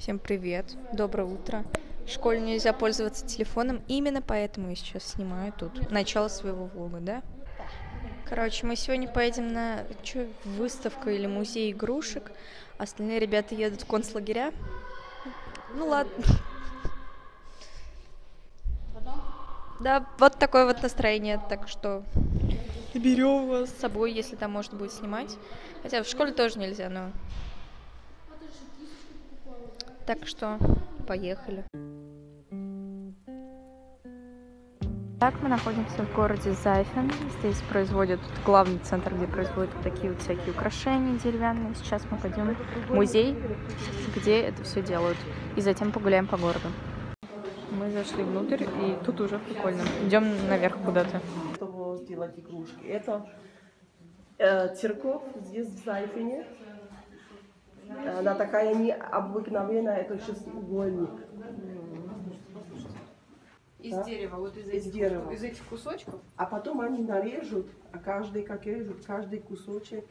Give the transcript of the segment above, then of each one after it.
Всем привет, доброе утро. В школе нельзя пользоваться телефоном, именно поэтому я сейчас снимаю тут начало своего влога, да? Короче, мы сегодня поедем на что, выставку или музей игрушек. Остальные ребята едут в концлагеря. Ну ладно. Да, вот такое вот настроение, так что берем вас с собой, если там можно будет снимать. Хотя в школе тоже нельзя, но так что поехали. Так, мы находимся в городе Зайфен. Здесь производят главный центр, где производят такие вот всякие украшения деревянные. Сейчас мы пойдем в музей, где это все делают. И затем погуляем по городу. Мы зашли внутрь, и тут уже прикольно. Идем наверх куда-то. Чтобы сделать игрушки. Это э, церковь здесь в Зайфене. Она такая необыкновенная, это шестиугольник. Из Да? дерева, вот из, Из этих, дерева. из этих кусочков. А потом они нарежут, а каждый, как режут, каждый кусочек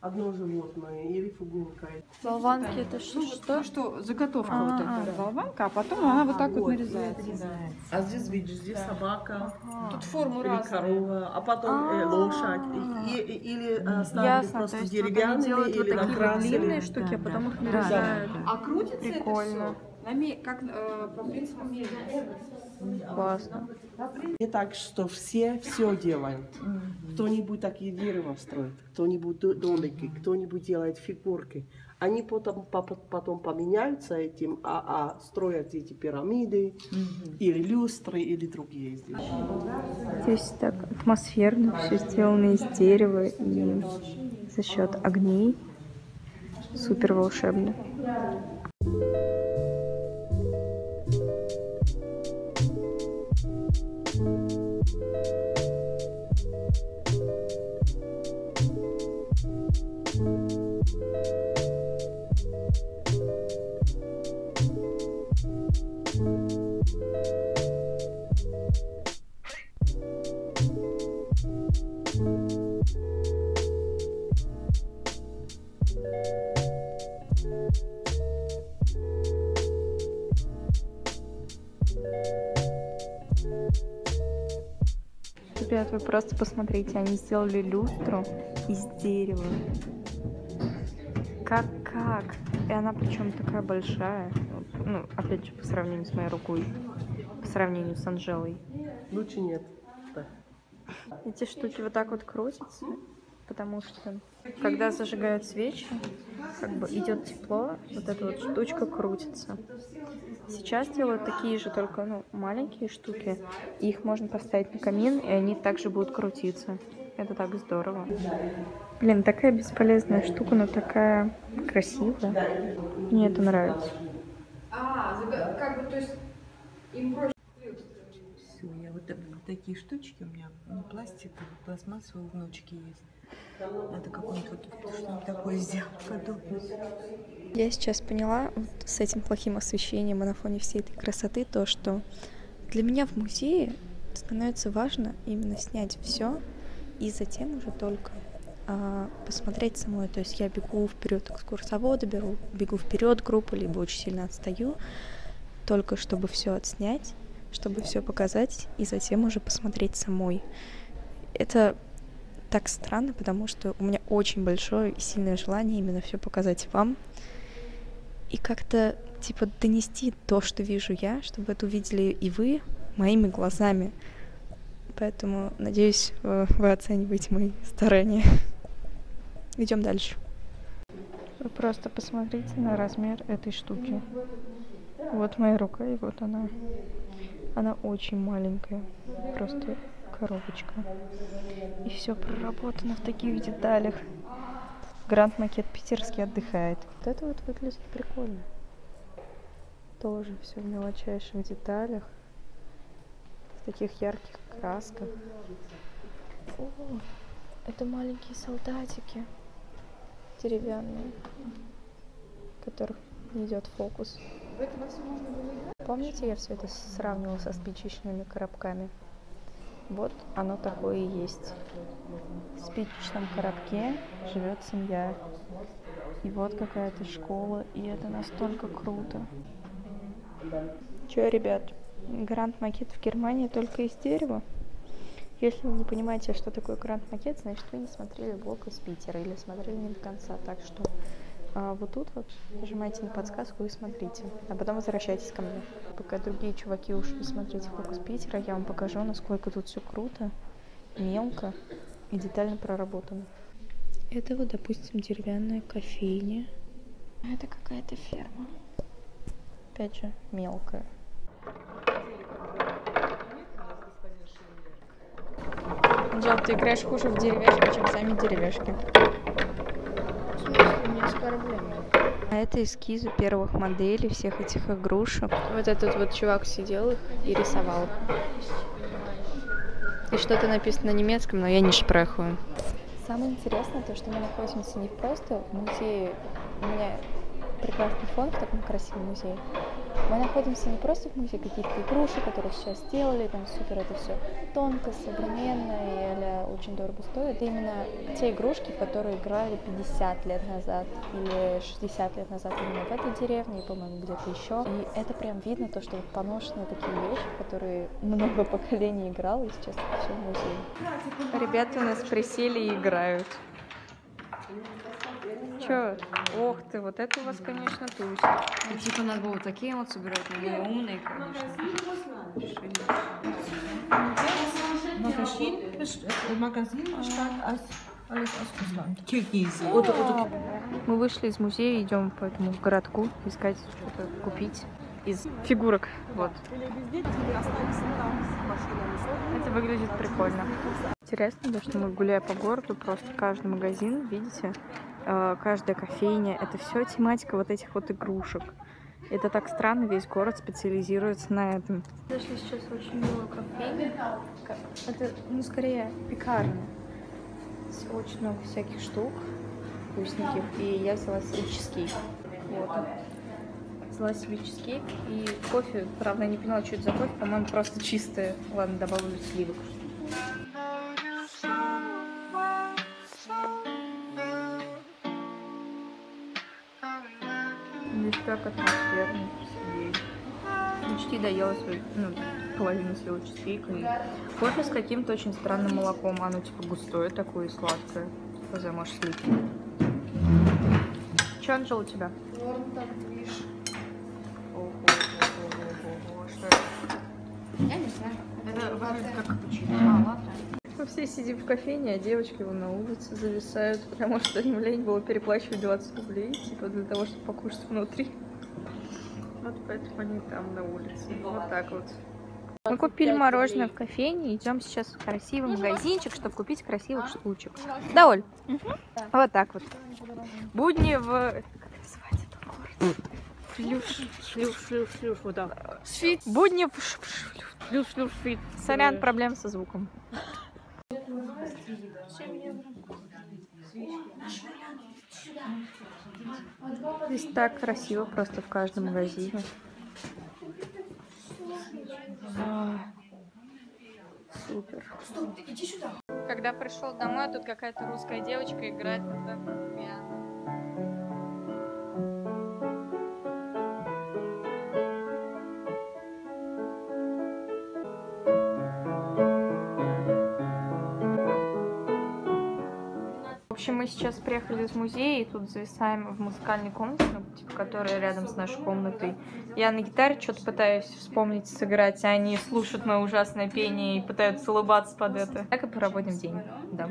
одно животное или фигурка. Болванки это что? Ну что, заготовка А, вот а. эта болванка, а потом она вот так вот, Вот, нарезается. да. А здесь, видишь, здесь собака Тут форму или разные. корова, а потом э, А. лошадь. И- и- или э, ставили Ясно, то просто деревянные вот или такие вот накрасили. длинные штуки, а потом их нарезают. А крутится Прикольно. это все? Как э, по принципу мельницы. Классно. И так что все все делают. Кто-нибудь такие дерево строит, кто-нибудь до- домики, кто-нибудь делает фигурки. Они потом, по- потом поменяются этим, а, а строят эти пирамиды, или люстры, или другие здесь. Здесь так атмосферно, все сделано из дерева и за счет огней. Супер волшебно. Ребят, вы просто посмотрите, они сделали люстру из дерева. Как как? И она причем такая большая. Ну, опять же, по сравнению с моей рукой. По сравнению с Анжелой. Лучше нет. Эти штуки вот так вот крутятся, потому что когда зажигают свечи, как бы идет тепло, вот эта вот штучка крутится. Сейчас делают такие же, только ну, маленькие штуки. Их можно поставить на камин, и они также будут крутиться. Это так здорово. Блин, такая бесполезная штука, но такая красивая. Мне это нравится. А, как бы, то есть им проще. Все, я вот так- такие штучки у меня, ну, пластиковые, пластмассовые внучки есть. Надо какое-нибудь вот что-нибудь такое сделать подобное. Я сейчас поняла вот с этим плохим освещением и на фоне всей этой красоты то, что для меня в музее становится важно именно снять все и затем уже только а, посмотреть самой. То есть я бегу вперед экскурсовода, беру, бегу вперед группу, либо очень сильно отстаю, только чтобы все отснять, чтобы все показать и затем уже посмотреть самой. Это так странно, потому что у меня очень большое и сильное желание именно все показать вам и как-то типа донести то, что вижу я, чтобы это увидели и вы моими глазами. Поэтому, надеюсь, вы оцениваете мои старания. Идем дальше. Вы просто посмотрите на размер этой штуки. Вот моя рука, и вот она. Она очень маленькая. Просто коробочка. И все проработано в таких деталях. Гранд Макет Питерский отдыхает. Вот это вот выглядит прикольно. Тоже все в мелочайших деталях. В таких ярких красках. О, это маленькие солдатики. Деревянные. Которых не идет фокус. Помните, я все это сравнивала со спичечными коробками? Вот оно такое и есть. В спичечном коробке живет семья. И вот какая-то школа, и это настолько круто. Че, ребят, гранд макет в Германии только из дерева? Если вы не понимаете, что такое гранд макет, значит вы не смотрели блог из Питера или смотрели не до конца. Так что вот тут вот нажимайте на подсказку и смотрите, а потом возвращайтесь ко мне. Пока другие чуваки ушли смотреть из Питера, я вам покажу, насколько тут все круто, мелко и детально проработано. Это вот, допустим, деревянная кофейня. А Это какая-то ферма. Опять же, мелкая. Джоб, ты играешь хуже в деревяшки, чем сами деревяшки. Не оскорбление. А это эскизы первых моделей всех этих игрушек. Вот этот вот чувак сидел их и рисовал. И что-то написано на немецком, но я не шпрехаю. Самое интересное то, что мы находимся не просто в музее. У меня прекрасный фон в таком красивом музее. Мы находимся не просто в музее каких-то игрушек, которые сейчас сделали, там супер это все тонко, современно и а очень дорого стоит. Это именно те игрушки, в которые играли 50 лет назад или 60 лет назад именно в этой деревне, и, по-моему, где-то еще. И это прям видно, то, что вот поношенные такие вещи, которые много поколений играло, и сейчас все в музее. Ребята у нас присели и играют. Чё? Ох ты, вот это у вас, конечно, туз. Ну, типа, надо было такие вот собирать, но мы умные, конечно. Alles aus Russland. Kirgisien. Мы вышли из музея, идем по этому городку искать что-то купить из фигурок. Вот. Это выглядит прикольно. Интересно, то, что мы гуляя по городу, просто каждый магазин, видите, э, каждая кофейня, это все тематика вот этих вот игрушек. Это так странно, весь город специализируется на этом. Зашли сейчас очень милую кофейню. Это, ну, скорее, пекарня. Здесь очень много всяких штук вкусненьких. И я взяла себе чизкейк. Вот. Взяла себе чизкейк и кофе. Правда, я не поняла, что это за кофе. По-моему, просто чистое. Ладно, добавлю сливок. Так атмосферно посидеть. Почти доела свою, ну, половину своего чизкейка. Кофе с каким-то очень странным молоком. Оно типа густое такое и сладкое. Хз, может, сливки. Че, Анжела, у тебя? Норм так движ. Ого-го-го-го-го. Что это? Я не знаю. Это выглядит как капучино. А. Мы все сидим в кофейне, а девочки вон на улице зависают, потому что им лень было переплачивать 20 рублей, типа для того, чтобы покушать внутри. Вот поэтому они там на улице. Вот так вот. Мы купили мороженое в кофейне, идем сейчас в красивый магазинчик, чтобы купить красивых штучек. Да, Оль? Вот так вот. Будни в... Как называется этот город? Флюш. Шлюш, шлюш, шлюш, вот так. Будни в... ш- ш- Шлюш, шлюш, фит. Сорян, проблем со звуком. Здесь так красиво просто в каждом магазине. А, Супер. Когда пришел домой, тут какая-то русская девочка играет на пиано. Сейчас приехали из музея и тут зависаем в музыкальной комнате, ну, типа, которая рядом с нашей комнатой. Я на гитаре что-то пытаюсь вспомнить, сыграть, а они слушают мое ужасное пение и пытаются улыбаться под это. Так и проводим день, да.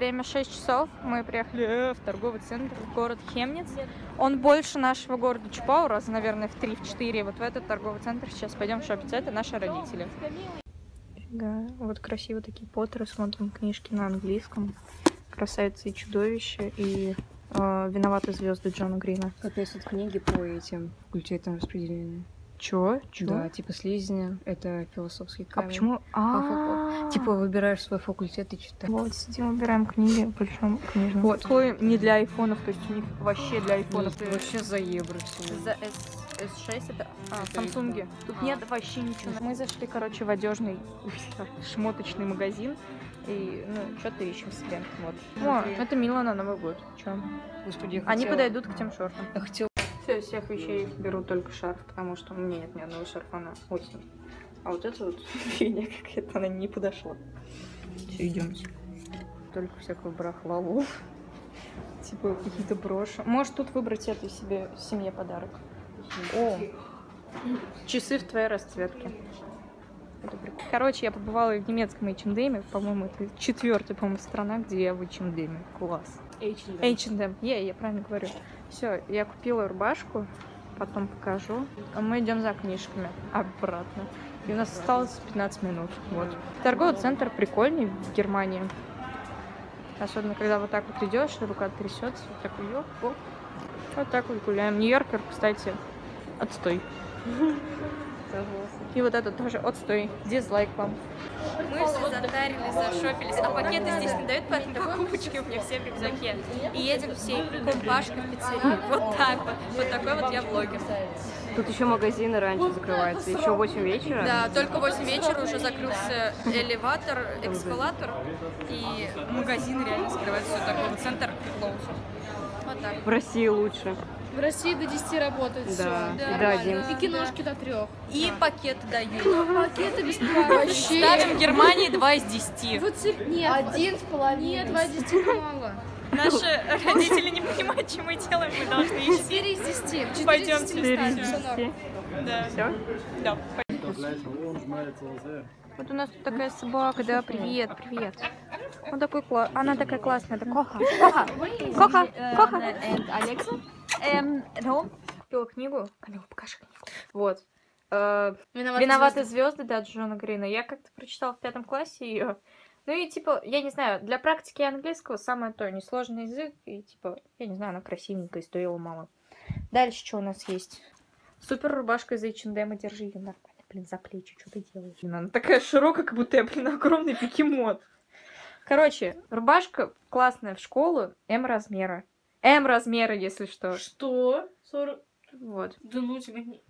Время 6 часов. Мы приехали в торговый центр, в город Хемниц. Он больше нашего города Чупау, раз, наверное, в 3-4. Вот в этот торговый центр сейчас пойдем шопить. Это наши родители. Да, вот красиво такие поттеры, смотрим книжки на английском. Красавица и чудовище, и э, «Виноваты звезды» Джона Грина. Капец, тут книги по этим факультетам распределения. Чё? Чё? Да, типа слизня, это философский А камень. почему? А, Типа выбираешь свой факультет и читаешь. Вот, сидим, выбираем книги в большом книжном. Вот, такой не для айфонов, то есть у них вообще для айфонов. Нет, вообще за евро все. За S, S6 это... А, Самсунги. Тут нет вообще ничего. Мы зашли, короче, в одежный шмоточный магазин. И, ну, что-то ищем себе. Вот. О, это мило на Новый год. Чё? Господи, я Они хотела- подойдут к тем шортам. Я хотела Из всех вещей беру только шарф, потому что у меня нет ни одного шарфа на осень. А вот это вот фигня какая-то, она не подошла. Все, идемте. Только всякую барахлаву. Типа какие-то броши. Можешь тут выбрать это себе семье подарок. О, часы в твоей расцветке. Это прикольно. Короче, я побывала в немецком H&M, по-моему, это четвертая, по-моему, страна, где я в H&M. Класс. H&M. Я, я правильно говорю. Все, я купила рубашку, потом покажу. А мы идем за книжками обратно. И у нас осталось 15 минут. Вот. Торговый центр прикольный в Германии. Особенно, когда вот так вот идешь, рука трясется, вот такой ёп, оп. Вот так вот гуляем. Нью-Йоркер, кстати, отстой. И вот это тоже отстой. Дизлайк вам. Мы все затарились, зашопились, а пакеты здесь не дают, поэтому покупочки у меня все в рюкзаке. И едем всей компашкой в пиццерию. Вот так вот. Вот такой вот я блогер. Тут еще магазины раньше закрываются, еще 8 вечера. Да, только в 8 вечера уже закрылся элеватор, эскалатор, и магазин реально закрывается. Все такой центр closed. Вот так. В России лучше. В России до 10 работает Да, все. и до нормально. 11. И киношки до 3. И пакеты дают. Пакеты бесплатно. Ставим Германии 2 из 10. Вот се- Нет, Один с половиной. нет, 2 из 10 мало. Наши родители не понимают, что мы делаем, мы должны идти. 4 из 10. 4 из Пойдем 10 мы ставим, всё норм. Да. Все? Да. Вот у нас тут такая собака, да, привет, привет. Он такой кла... Она такая классная, это Коха. Коха, Коха, Коха. Эм, ну, купила книгу. Камила, покажи книгу. Вот. Э, Виноваты звезды, да, Джона Грина. Я как-то прочитала в пятом классе ее. Ну и типа, я не знаю, для практики английского самое то, несложный язык, и типа, я не знаю, она красивенькая стоила мало. Дальше что у нас есть? Супер рубашка из H&M, держи ее нормально, блин, за плечи, что ты делаешь? Блин, она такая широкая, как будто я, блин, огромный бегемот. Короче, рубашка классная в школу, М размера. М размера, если что. Что? 40... Вот. Да ну тебя не...